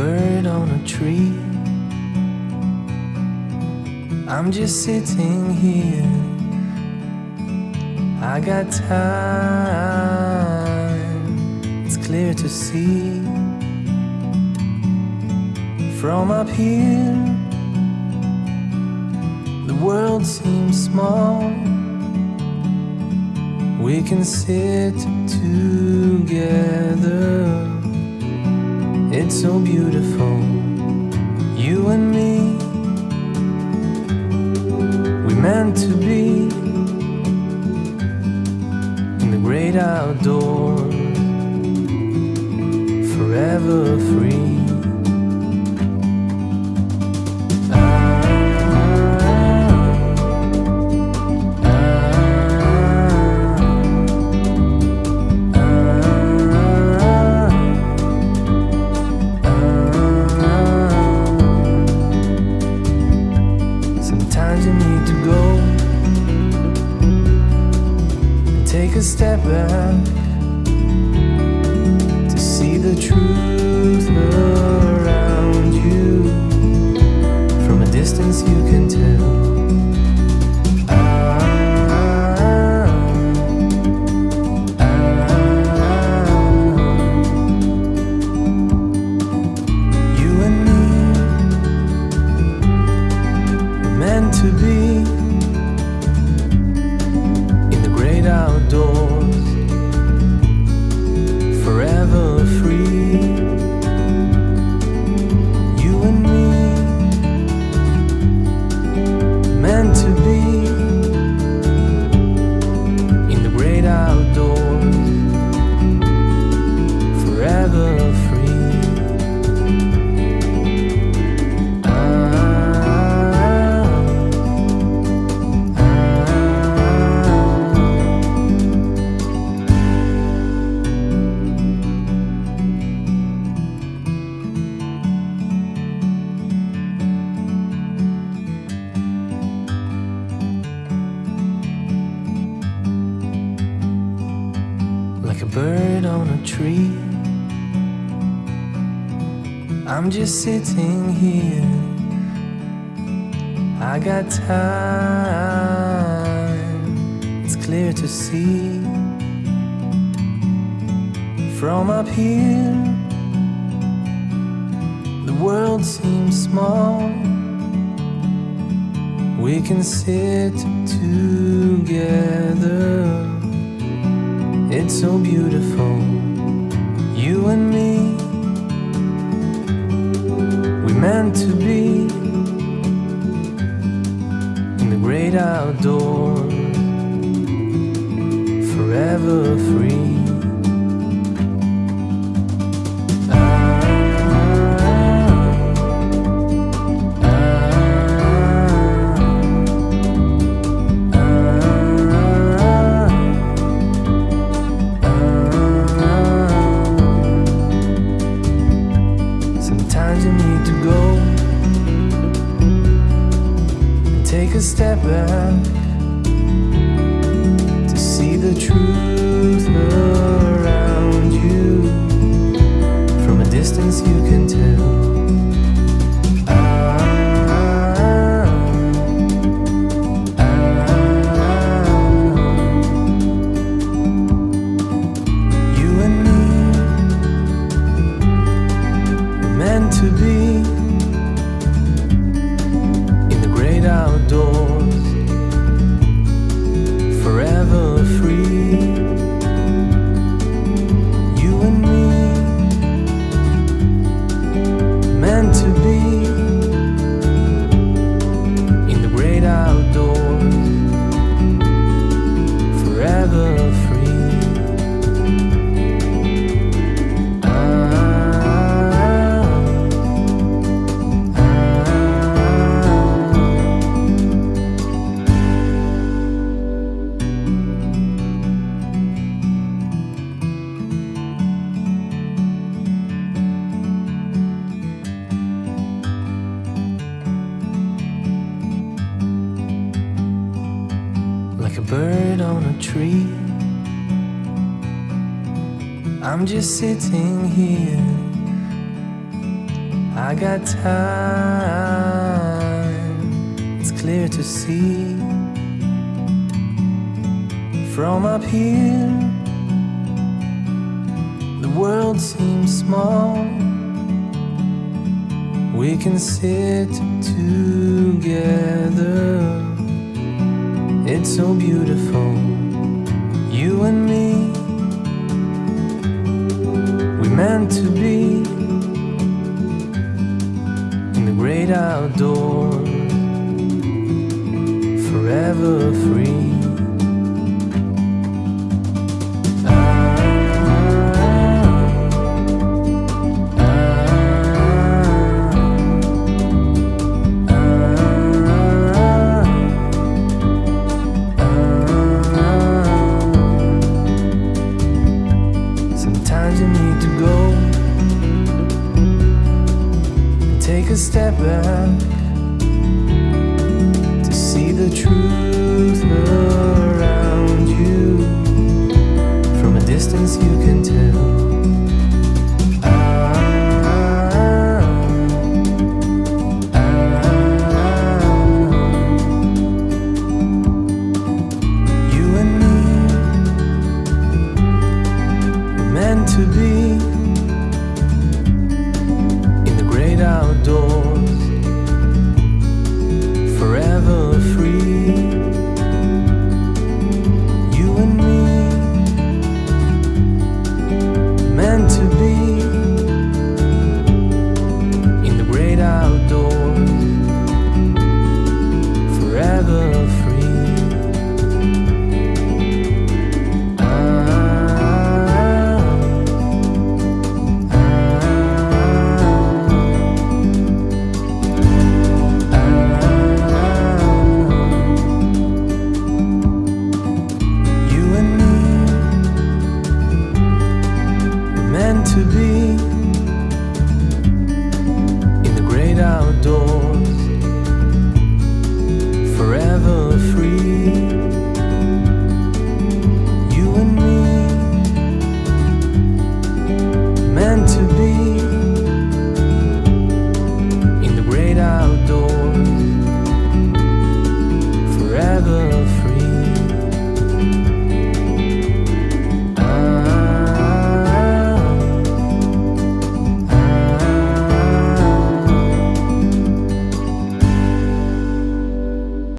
bird on a tree. I'm just sitting here. I got time, it's clear to see. From up here, the world seems small. We can sit together. It's so beautiful, a step back to see the truth around you. From a distance, you can tell. Ah, ah. You and me meant to be bird on a tree. I'm just sitting here. I got time, it's clear to see. From up here, the world seems small. We can sit together. It's so beautiful, you and me. We meant to be in the great outdoors, forever free. Take a step back to see the truth bird on a tree. I'm just sitting here. I got time, it's clear to see from up here. The world seems small. We can sit together. It's so beautiful, you and me. We meant to be in the great outdoors, forever free. To see